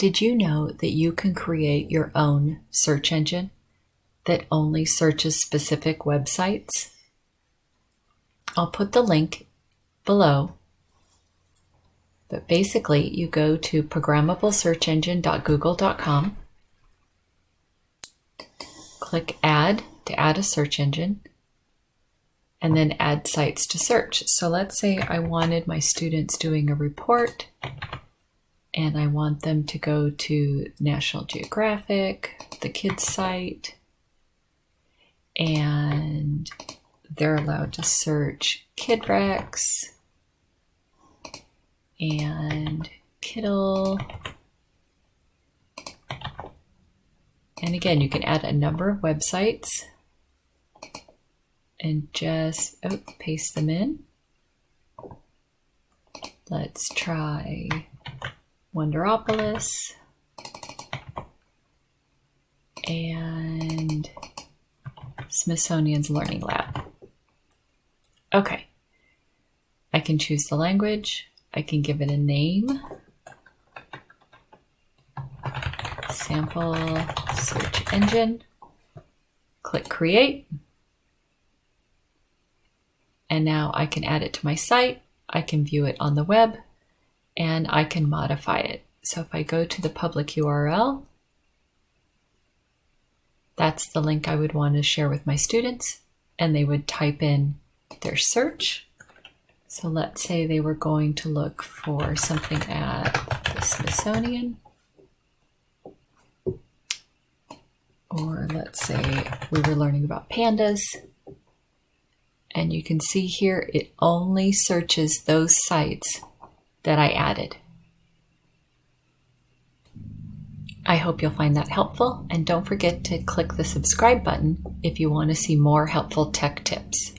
Did you know that you can create your own search engine that only searches specific websites? I'll put the link below. But basically, you go to programmablesearchengine.google.com, click Add to add a search engine, and then add sites to search. So let's say I wanted my students doing a report and I want them to go to National Geographic, the kids site, and they're allowed to search KidRex and Kiddle. And again, you can add a number of websites and just oh, paste them in. Let's try Wonderopolis. And Smithsonian's Learning Lab. Okay, I can choose the language, I can give it a name, sample search engine, click create, and now I can add it to my site, I can view it on the web, and I can modify it. So if I go to the public URL, that's the link I would want to share with my students, and they would type in their search. So let's say they were going to look for something at the Smithsonian. Or let's say we were learning about pandas. And you can see here it only searches those sites that I added. I hope you'll find that helpful and don't forget to click the subscribe button if you want to see more helpful tech tips.